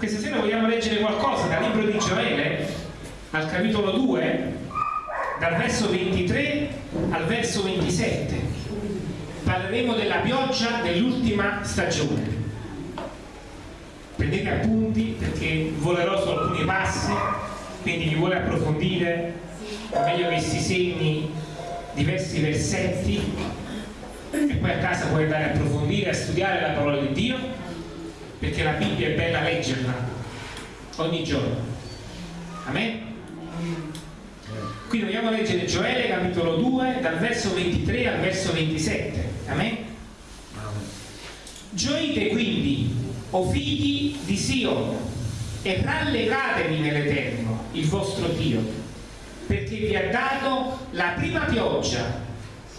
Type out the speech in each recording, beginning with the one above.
questa sera vogliamo leggere qualcosa dal libro di Gioele, al capitolo 2, dal verso 23 al verso 27. Parleremo della pioggia dell'ultima stagione. Prendete appunti perché volerò su alcuni passi, quindi chi vuole approfondire è meglio che si segni diversi versetti e poi a casa puoi andare a approfondire, a studiare la parola di Dio, perché la Bibbia è bella leggerla ogni giorno. Amen? Quindi vogliamo leggere Gioele capitolo 2 dal verso 23 al verso 27. Amen? Gioite quindi, o figli di Sion, e rallegratevi nell'Eterno, il vostro Dio, perché vi ha dato la prima pioggia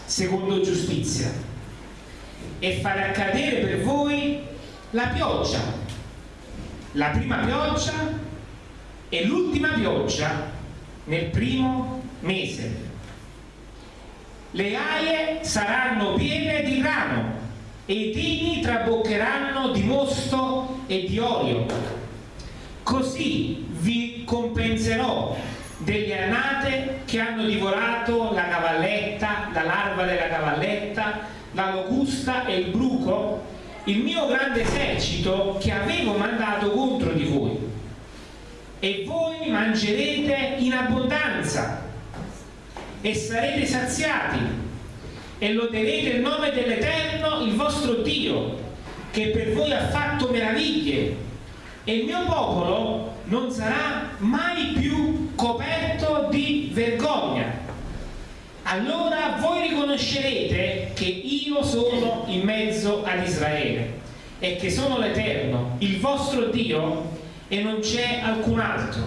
secondo giustizia e farà cadere per voi la pioggia, la prima pioggia e l'ultima pioggia nel primo mese. Le aie saranno piene di grano e i tini traboccheranno di mosto e di olio. Così vi compenserò delle annate che hanno divorato la cavalletta, la larva della cavalletta, la locusta e il bruco, il mio grande esercito che avevo mandato contro di voi. E voi mangerete in abbondanza e sarete saziati e loderete il nome dell'Eterno, il vostro Dio, che per voi ha fatto meraviglie e il mio popolo non sarà mai più coperto di vergogna. Allora voi riconoscerete che io sono in mezzo ad Israele e che sono l'Eterno, il vostro Dio, e non c'è alcun altro.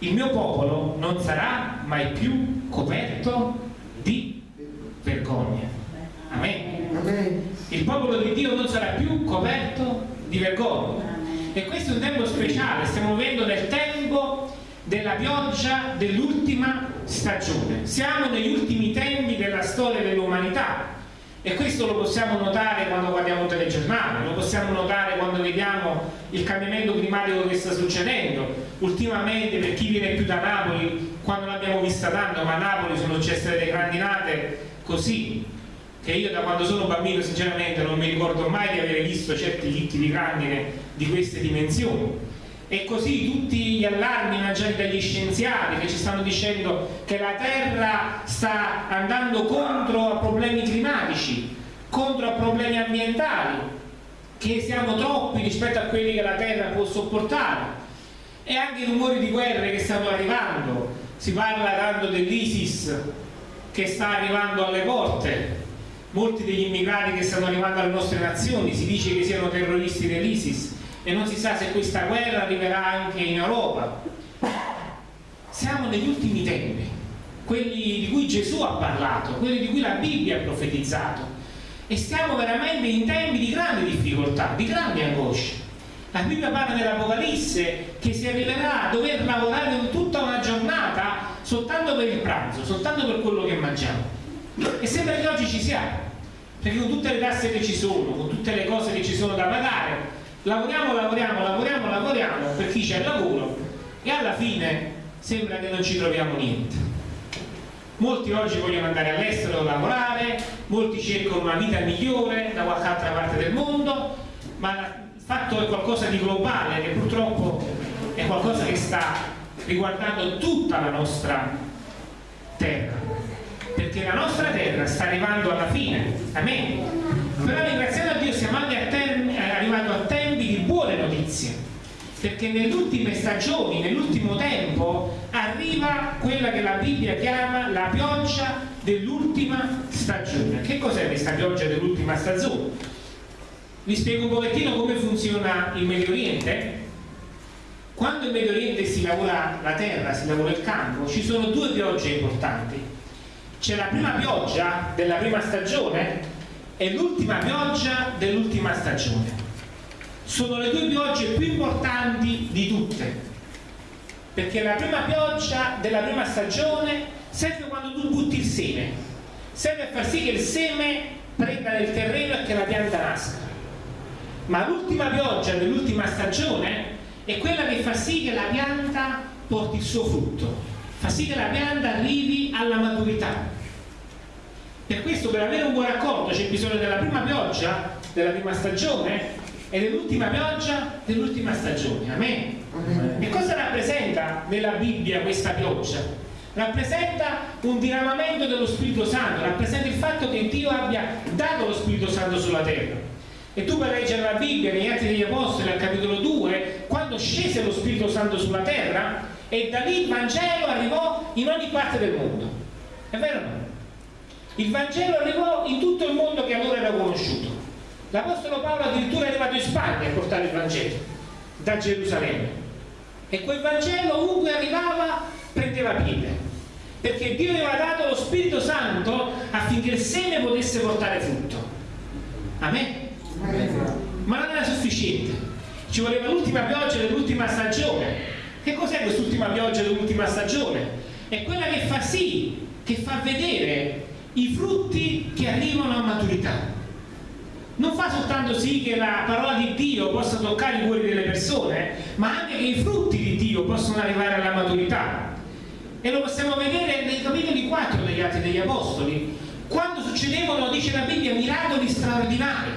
Il mio popolo non sarà mai più coperto di vergogna. Amen. Il popolo di Dio non sarà più coperto di vergogna e questo è un tempo speciale, stiamo vivendo nel tempo della pioggia dell'ultima stagione. Siamo negli ultimi tempi della storia dell'umanità e questo lo possiamo notare quando guardiamo il telegiornale, lo possiamo notare quando vediamo il cambiamento climatico che sta succedendo. Ultimamente, per chi viene più da Napoli, quando l'abbiamo vista tanto, ma a Napoli sono successe delle grandinate così, che io da quando sono bambino sinceramente non mi ricordo mai di aver visto certi chicchi di grandine di queste dimensioni e così tutti gli allarmi lanciati dagli scienziati che ci stanno dicendo che la Terra sta andando contro a problemi climatici contro a problemi ambientali che siamo troppi rispetto a quelli che la Terra può sopportare. E anche i rumori di guerre che stanno arrivando. Si parla tanto dell'ISIS che sta arrivando alle porte. Molti degli immigrati che stanno arrivando alle nostre nazioni si dice che siano terroristi dell'ISIS e non si sa se questa guerra arriverà anche in Europa. Siamo negli ultimi tempi, quelli di cui Gesù ha parlato, quelli di cui la Bibbia ha profetizzato e stiamo veramente in tempi di grande difficoltà, di grande angoscia. La Bibbia parla dell'Apocalisse che si arriverà a dover lavorare tutta una giornata soltanto per il pranzo, soltanto per quello che mangiamo. E sembra che oggi ci siamo, perché con tutte le tasse che ci sono, con tutte le cose che ci sono da pagare, lavoriamo, lavoriamo, lavoriamo, lavoriamo per chi c'è lavoro e alla fine sembra che non ci troviamo niente. Molti oggi vogliono andare all'estero a lavorare, molti cercano una vita migliore da qualche altra parte del mondo, ma il fatto è qualcosa di globale che purtroppo è qualcosa che sta riguardando tutta la nostra terra perché la nostra terra sta arrivando alla fine, amen. Però ringraziando a Dio siamo anche a termine, arrivando a tempi di buone notizie, perché nelle ultime stagioni, nell'ultimo tempo, arriva quella che la Bibbia chiama la pioggia dell'ultima stagione. Che cos'è questa pioggia dell'ultima stagione? Vi spiego un pochettino come funziona il Medio Oriente. Quando in Medio Oriente si lavora la terra, si lavora il campo, ci sono due piogge importanti c'è la prima pioggia della prima stagione e l'ultima pioggia dell'ultima stagione sono le due piogge più importanti di tutte. Perché la prima pioggia della prima stagione serve quando tu butti il seme. Serve a far sì che il seme prenda nel terreno e che la pianta nasca. Ma l'ultima pioggia dell'ultima stagione è quella che fa sì che la pianta porti il suo frutto, fa sì che la pianta arrivi alla maturità. Per questo per avere un buon raccolto c'è bisogno della prima pioggia della prima stagione e dell'ultima pioggia dell'ultima stagione. Amen. Amen. E cosa rappresenta nella Bibbia questa pioggia? Rappresenta un diramamento dello Spirito Santo, rappresenta il fatto che Dio abbia dato lo Spirito Santo sulla terra. E tu per leggere la Bibbia negli Atti degli Apostoli al capitolo 2, quando scese lo Spirito Santo sulla terra, e da lì il Vangelo arrivò in ogni parte del mondo. È vero o no? Il Vangelo arrivò in tutto il mondo che allora era conosciuto. L'Apostolo Paolo addirittura è arrivato in Spagna a portare il Vangelo da Gerusalemme. E quel Vangelo ovunque arrivava prendeva piede. Perché Dio aveva dato lo Spirito Santo affinché il seme potesse portare frutto. Amen? Ma non era sufficiente. Ci voleva l'ultima pioggia dell'ultima stagione. Che cos'è quest'ultima pioggia dell'ultima stagione? È quella che fa sì, che fa vedere i frutti che arrivano a maturità non fa soltanto sì che la parola di Dio possa toccare i cuori delle persone, ma anche che i frutti di Dio possano arrivare alla maturità. E lo possiamo vedere nei capitoli 4 degli Atti degli Apostoli, quando succedevano, dice la Bibbia, miracoli straordinari.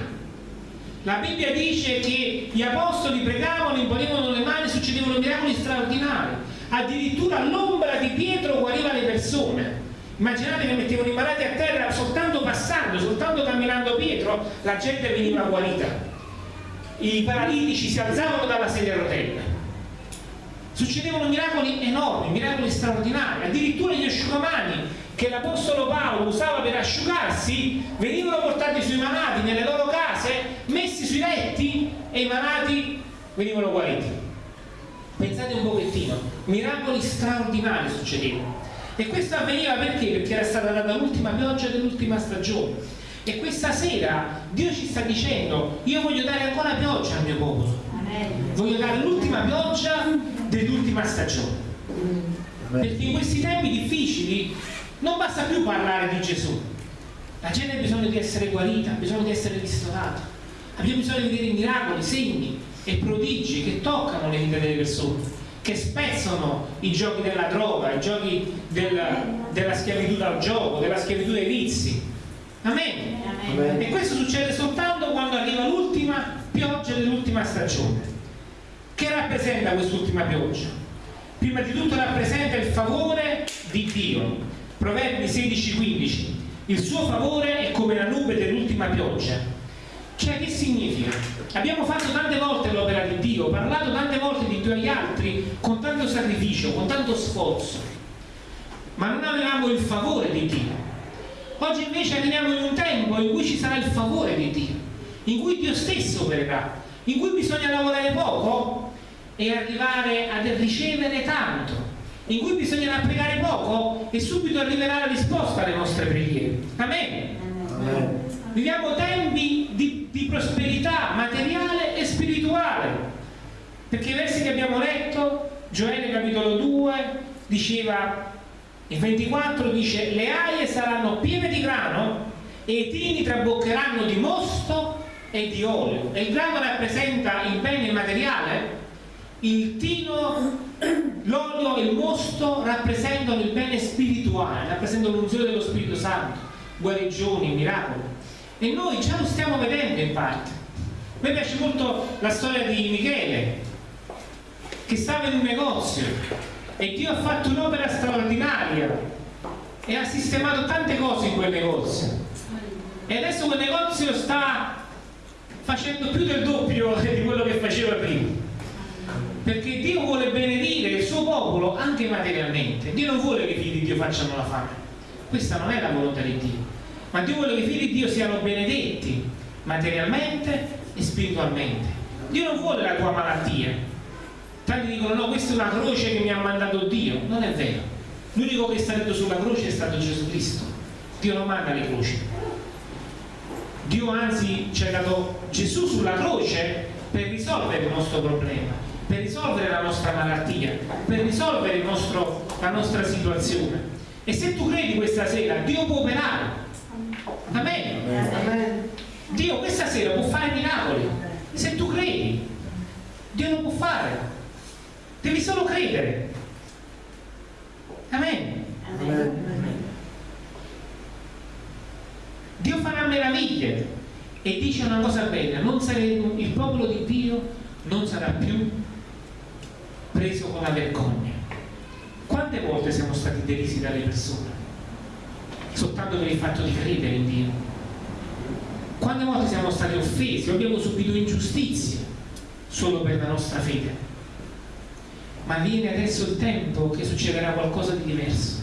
La Bibbia dice che gli apostoli pregavano, imponevano le mani, succedevano miracoli straordinari. Addirittura l'ombra di Pietro guariva le persone. Immaginate che mettevano i malati a terra soltanto passando, soltanto camminando Pietro, la gente veniva guarita. I paralitici si alzavano dalla sedia a rotella. Succedevano miracoli enormi, miracoli straordinari. Addirittura gli asciugamani che l'Apostolo Paolo usava per asciugarsi venivano portati sui malati nelle loro case, messi sui letti e i malati venivano guariti. Pensate un pochettino, miracoli straordinari succedevano. E questo avveniva perché? Perché era stata data l'ultima pioggia dell'ultima stagione. E questa sera Dio ci sta dicendo, io voglio dare ancora pioggia al mio popolo. Voglio dare l'ultima pioggia dell'ultima stagione. Perché in questi tempi difficili non basta più parlare di Gesù. La gente ha bisogno di essere guarita, ha bisogno di essere ristorata. Abbiamo bisogno di vedere miracoli, segni e prodigi che toccano le vite delle persone che spezzano i giochi della droga, i giochi del, della schiavitù dal gioco, della schiavitù dei vizi. Amen. Amen. E questo succede soltanto quando arriva l'ultima pioggia dell'ultima stagione. Che rappresenta quest'ultima pioggia? Prima di tutto rappresenta il favore di Dio. Proverbi 16-15. Il suo favore è come la nube dell'ultima pioggia cioè che significa? Abbiamo fatto tante volte l'opera di Dio, parlato tante volte di Dio agli altri con tanto sacrificio, con tanto sforzo, ma non avevamo il favore di Dio. Oggi invece arriviamo in un tempo in cui ci sarà il favore di Dio, in cui Dio stesso opererà, in cui bisogna lavorare poco e arrivare a ricevere tanto, in cui bisognerà pregare poco e subito arriverà la risposta alle nostre preghiere. Amen. Amen. Viviamo tempi di, di prosperità materiale e spirituale. Perché i versi che abbiamo letto, Gioele capitolo 2, diceva, il 24 dice, le aie saranno piene di grano e i tini traboccheranno di mosto e di olio. E il grano rappresenta il bene materiale, il tino, l'olio e il mosto rappresentano il bene spirituale, rappresentano l'unzione dello Spirito Santo, guarigioni, miracoli. E noi già lo stiamo vedendo in parte. A me piace molto la storia di Michele, che stava in un negozio e Dio ha fatto un'opera straordinaria e ha sistemato tante cose in quel negozio. E adesso quel negozio sta facendo più del doppio di quello che faceva prima. Perché Dio vuole benedire il suo popolo anche materialmente. Dio non vuole che i figli di Dio facciano la fame. Questa non è la volontà di Dio ma Dio vuole che i figli di Dio siano benedetti materialmente e spiritualmente. Dio non vuole la tua malattia. Tanti dicono no, questa è una croce che mi ha mandato Dio. Non è vero. L'unico che è stato sulla croce è stato Gesù Cristo. Dio non manda le croci. Dio anzi ci ha dato Gesù sulla croce per risolvere il nostro problema, per risolvere la nostra malattia, per risolvere nostro, la nostra situazione. E se tu credi questa sera, Dio può operare Amen. Amen. Dio questa sera può fare miracoli. Se tu credi, Dio lo può fare. devi solo credere. Amen. Amen. Dio farà meraviglie e dice una cosa bella, saremo, il popolo di Dio non sarà più preso con la vergogna. Quante volte siamo stati derisi dalle persone? Soltanto per il fatto di credere in Dio. Quante volte siamo stati offesi abbiamo subito ingiustizie solo per la nostra fede? Ma viene adesso il tempo che succederà qualcosa di diverso.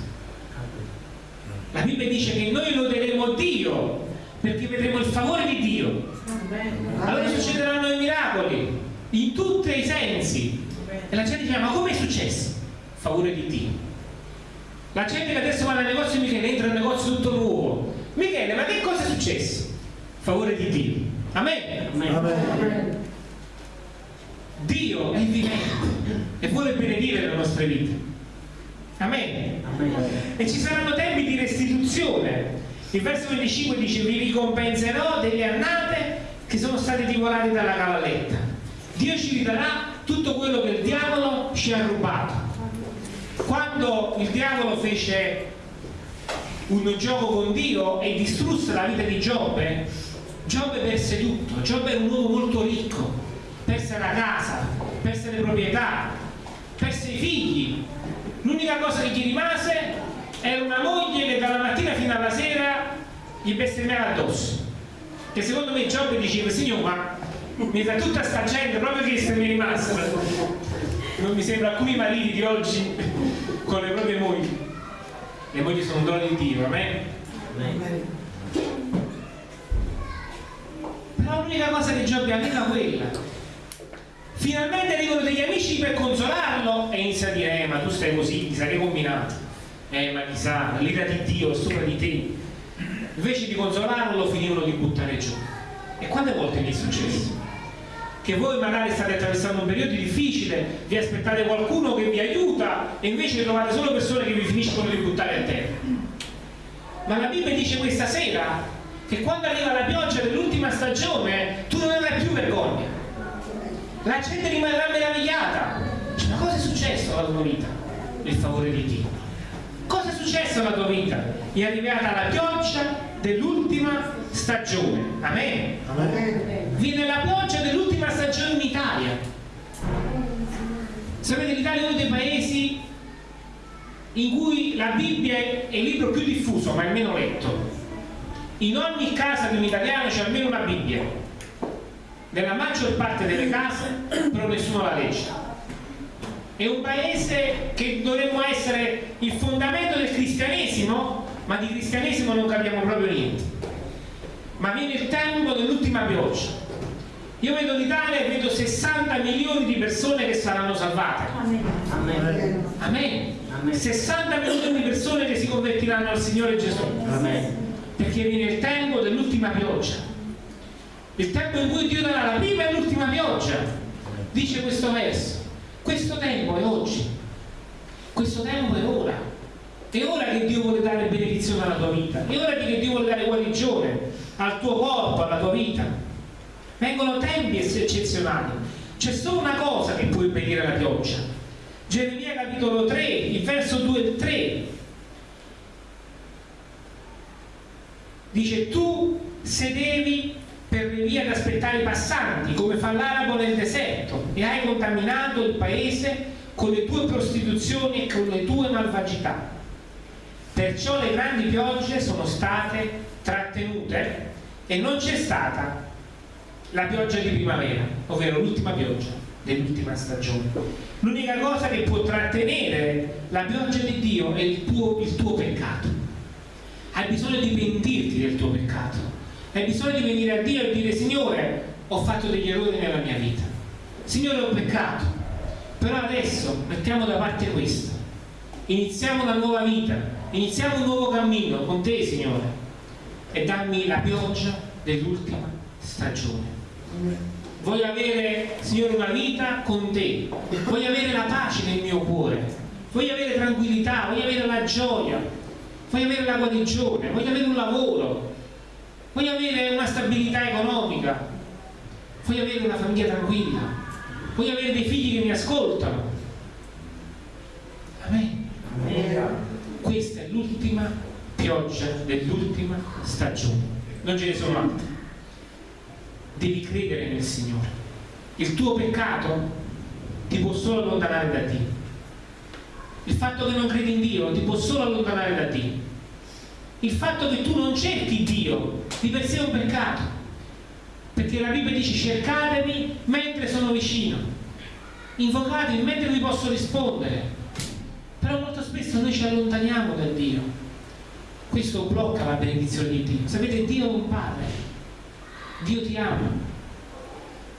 La Bibbia dice che noi loderemo Dio perché vedremo il favore di Dio. Allora succederanno i miracoli in tutti i sensi. E la gente dice, ma come è successo? Favore di Dio. La gente che adesso va nel negozio Michele entra nel negozio tutto nuovo. Michele, ma che cosa è successo? Favore di Dio. Amen. Amen. Amen. Dio è vivente e vuole benedire le nostre vite. Amen. Amen. E ci saranno tempi di restituzione. Il verso 25 dice vi ricompenserò delle annate che sono state divorate dalla cavalletta. Dio ci ridarà tutto quello che il diavolo ci ha rubato. Quando il diavolo fece un gioco con Dio e distrusse la vita di Giobbe, Giobbe perse tutto. Giobbe era un uomo molto ricco, perse la casa, perse le proprietà, perse i figli. L'unica cosa che gli rimase era una moglie che dalla mattina fino alla sera gli bestemmiava addosso. Che secondo me Giobbe diceva, signor, ma mi fa tutta sta gente proprio che se mi rimasta non mi sembra alcuni mariti di oggi con le proprie mogli. Le mogli sono un dono di Dio amen? però l'unica cosa che Giobbe aveva quella. Finalmente arrivano degli amici per consolarlo. E inizia a dire eh ma tu stai così ti sarei combinato. Eh ma chissà l'ira di Dio è sopra di te. Invece di consolarlo lo finivano di buttare giù. E quante volte mi è successo? Che voi magari state attraversando un periodo difficile, vi aspettate qualcuno che vi aiuta e invece trovate solo persone che vi finiscono di buttare a terra. Ma la Bibbia dice questa sera che quando arriva la pioggia dell'ultima stagione tu non avrai più vergogna. La gente rimarrà meravigliata. Ma cosa è successo alla tua vita? Il favore di Dio. Cosa è successo alla tua vita? È arrivata la pioggia dell'ultima stagione. Amen. Amen. Viene la pioggia dell'ultima stagione in Italia. Sapete l'Italia è uno dei paesi in cui la Bibbia è il libro più diffuso, ma è meno letto. In ogni casa di un italiano c'è almeno una Bibbia. Nella maggior parte delle case, però nessuno la legge. È un paese che dovremmo essere il fondamento del cristianesimo, ma di cristianesimo non capiamo proprio niente. Ma viene il tempo dell'ultima pioggia. Io vedo l'Italia e vedo 60 milioni di persone che saranno salvate. Amen. Amen. Amen. 60 milioni di persone che si convertiranno al Signore Gesù. Amen. Perché viene il tempo dell'ultima pioggia. Il tempo in cui Dio darà la prima e l'ultima pioggia. Dice questo verso. Questo tempo è oggi. Questo tempo è ora. È ora che Dio vuole dare benedizione alla tua vita, è ora che Dio vuole dare guarigione al tuo corpo, alla tua vita. Vengono tempi eccezionali. C'è solo una cosa che può impedire la pioggia. Geremia capitolo 3, il verso 2 e 3. Dice tu sedevi per le vie ad aspettare i passanti, come fa l'arabo nel deserto, e hai contaminato il paese con le tue prostituzioni e con le tue malvagità. Perciò le grandi piogge sono state trattenute e non c'è stata la pioggia di primavera, ovvero l'ultima pioggia dell'ultima stagione. L'unica cosa che può trattenere la pioggia di Dio è il tuo, il tuo peccato. Hai bisogno di pentirti del tuo peccato. Hai bisogno di venire a Dio e dire Signore, ho fatto degli errori nella mia vita. Signore, ho peccato. Però adesso mettiamo da parte questo. Iniziamo una nuova vita iniziamo un nuovo cammino con te Signore e dammi la pioggia dell'ultima stagione. Voglio avere, Signore, una vita con te, voglio avere la pace nel mio cuore, voglio avere tranquillità, voglio avere la gioia, voglio avere la guarigione, voglio avere un lavoro, voglio avere una stabilità economica, voglio avere una famiglia tranquilla, voglio avere dei figli che mi ascoltano. Amen. Amen. Questa è l'ultima pioggia dell'ultima stagione. Non ce ne sono altre. Devi credere nel Signore. Il tuo peccato ti può solo allontanare da Dio. Il fatto che non credi in Dio ti può solo allontanare da Dio. Il fatto che tu non cerchi Dio di per sé è un peccato. Perché la Bibbia dice cercatemi mentre sono vicino. Invocatemi mentre vi posso rispondere. Però molto spesso noi ci allontaniamo da Dio questo blocca la benedizione di Dio. Sapete Dio è un padre Dio ti ama.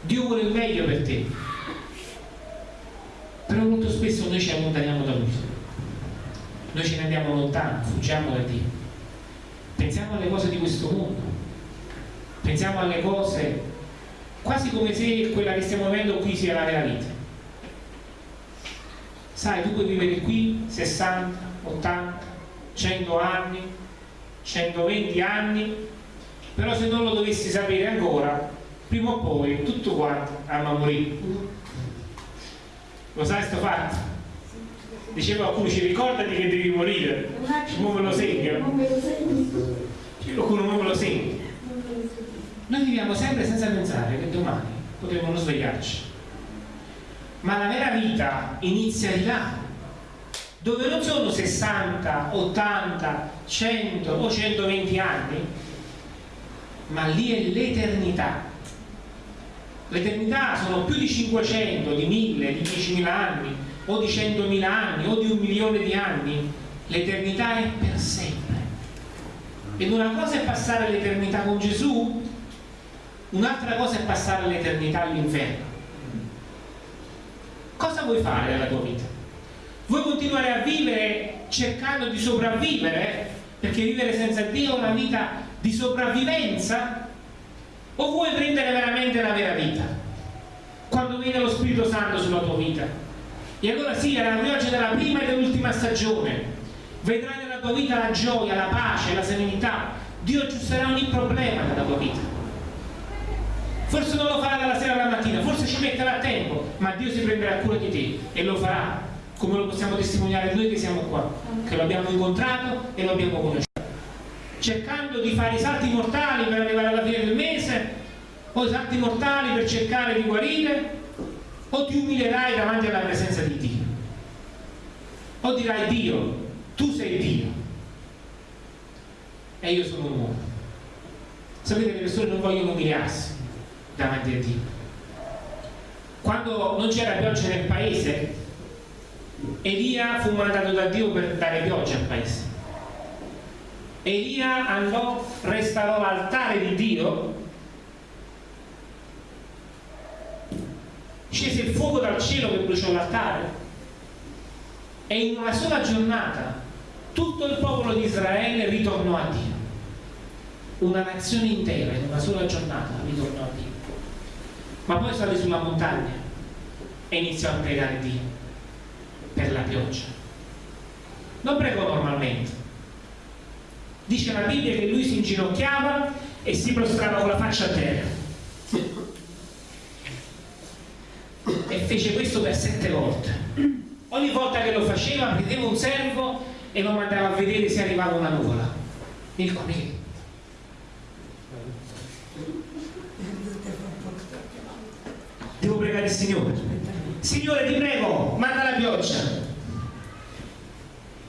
Dio vuole il meglio per te. Però molto spesso noi ci allontaniamo da Lui. Noi ce ne andiamo lontano fuggiamo da Dio. Pensiamo alle cose di questo mondo. Pensiamo alle cose quasi come se quella che stiamo vivendo qui sia la vera vita. Sai tu puoi vivere qui 60, 80, 100 anni 120 anni però se non lo dovessi sapere ancora prima o poi tutto quanto andrà a morire lo sai sto fatto? diceva qualcuno ci ricordati che devi morire. Non me lo segno qualcuno non me lo segna. Noi viviamo sempre senza pensare che domani potremo non svegliarci. Ma la vera vita inizia di là dove non sono 60, 80, 100 o 120 anni ma lì è l'eternità. L'eternità sono più di 500, di 1000, di 10.000 anni o di 100.000 anni o di un milione di anni. L'eternità è per sempre. Ed una cosa è passare l'eternità con Gesù un'altra cosa è passare l'eternità all'inferno. Cosa vuoi fare nella tua vita? Vuoi continuare a vivere cercando di sopravvivere? Perché vivere senza Dio è una vita di sopravvivenza? O vuoi prendere veramente la vera vita? Quando viene lo Spirito Santo sulla tua vita. E allora sì, alla pioggia della prima e dell'ultima stagione. Vedrai nella tua vita la gioia, la pace, la serenità. Dio aggiusterà ogni problema nella tua vita. Forse non lo farà dalla sera alla mattina forse ci metterà tempo ma Dio si prenderà cura di te e lo farà come lo possiamo testimoniare noi che siamo qua che lo abbiamo incontrato e lo abbiamo conosciuto. Cercando di fare i salti mortali per arrivare alla fine del mese o i salti mortali per cercare di guarire o ti umilerai davanti alla presenza di Dio. O dirai Dio tu sei Dio. E io sono un uomo. Sapete le persone non vogliono umiliarsi davanti a Dio. Quando non c'era pioggia nel paese Elia fu mandato da Dio per dare pioggia al paese. Elia andò, restaurò l'altare di Dio scese il fuoco dal cielo che bruciò l'altare e in una sola giornata tutto il popolo di Israele ritornò a Dio. Una nazione intera in una sola giornata ritornò a Dio. Ma poi salì sulla montagna e iniziò a pregare Dio per la pioggia. Non pregò normalmente. Dice la Bibbia che lui si inginocchiava e si prostrava con la faccia a terra. E fece questo per sette volte. Ogni volta che lo faceva prendeva un servo e lo mandava a vedere se arrivava una nuvola. Il come devo pregare il Signore Signore ti prego manda la pioggia.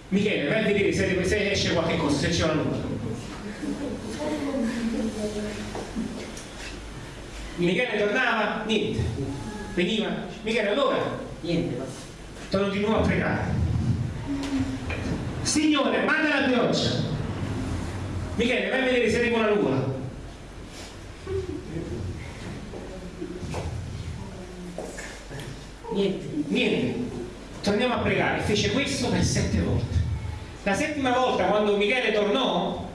Michele vai a vedere se, se esce qualche cosa se c'è una nuvola Michele tornava? Niente. Veniva? Michele allora? Niente, torno di nuovo a pregare. Signore manda la pioggia. Michele vai a vedere se arriva una nuvola niente. niente torniamo a pregare fece questo per sette volte la settima volta quando Michele tornò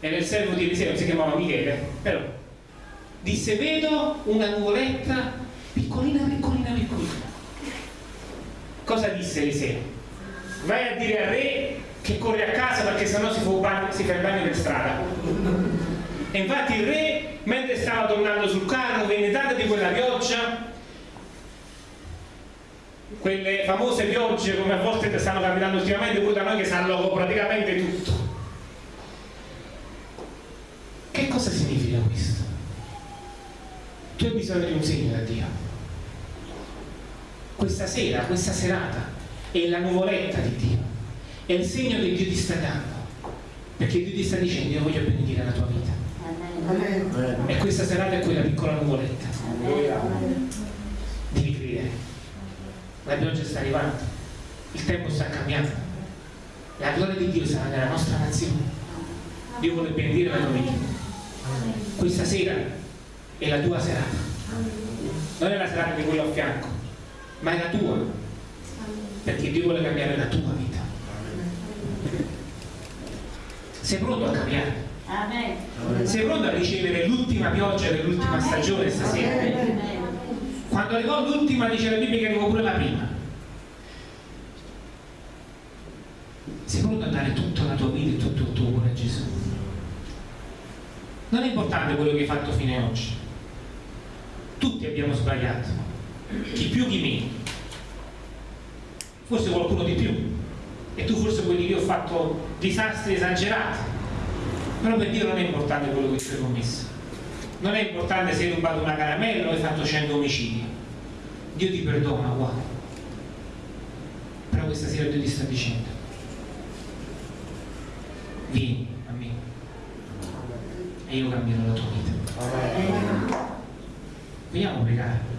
era il servo di Eliseo si chiamava Michele però disse vedo una nuvoletta piccolina piccolina piccolina cosa disse Eliseo? vai a dire al re che corre a casa perché sennò si si fa il bagno per strada e infatti il re mentre stava tornando sul carro venne data di quella pioggia quelle famose piogge come a volte stanno capitando ultimamente pure da noi che sanno praticamente tutto. Che cosa significa questo? Tu hai bisogno di un segno da Dio. Questa sera, questa serata, è la nuvoletta di Dio, è il segno che Dio ti sta dando, perché Dio ti sta dicendo io voglio benedire la tua vita. E questa serata è quella piccola nuvoletta. Credere. La pioggia sta arrivando, il tempo sta cambiando. La gloria di Dio sarà nella nostra nazione. Dio vuole benedire la tua vita. Questa sera è la tua serata. Non è la serata di quello a fianco, ma è la tua. Perché Dio vuole cambiare la tua vita. Sei pronto a cambiare? Sei pronto a ricevere l'ultima pioggia dell'ultima stagione stasera? Quando arrivò l'ultima dice la Bibbia che arrivò pure la prima. Sei pronto a dare tutta la tua vita e tutto il tuo cuore a Gesù? Non è importante quello che hai fatto fino ad oggi. Tutti abbiamo sbagliato, chi più chi meno. Forse qualcuno di più. E tu forse quelli che ho fatto disastri esagerati. Però per Dio non è importante quello che tu hai commesso. Non è importante se hai rubato una caramella o hai fatto 100 omicidi. Dio ti perdona, uguale. Però questa sera Dio ti sta dicendo. Vieni a me e io cambierò la tua vita. Vogliamo pregare?